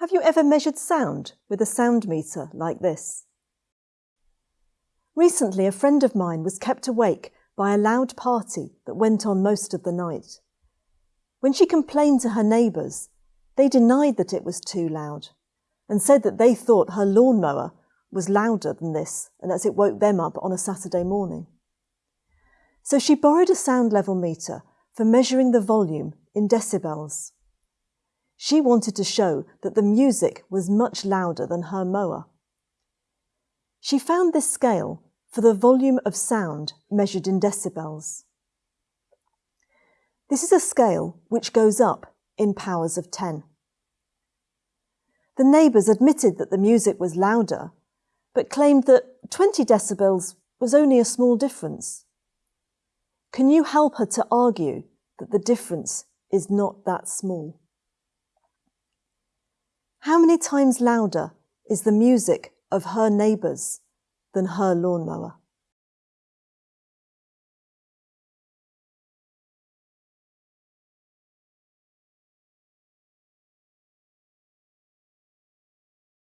Have you ever measured sound with a sound meter like this? Recently, a friend of mine was kept awake by a loud party that went on most of the night. When she complained to her neighbours, they denied that it was too loud and said that they thought her lawnmower was louder than this and as it woke them up on a Saturday morning. So she borrowed a sound level meter for measuring the volume in decibels. She wanted to show that the music was much louder than her mower. She found this scale for the volume of sound measured in decibels. This is a scale which goes up in powers of 10. The neighbours admitted that the music was louder, but claimed that 20 decibels was only a small difference. Can you help her to argue that the difference is not that small? How many times louder is the music of her neighbours than her lawnmower?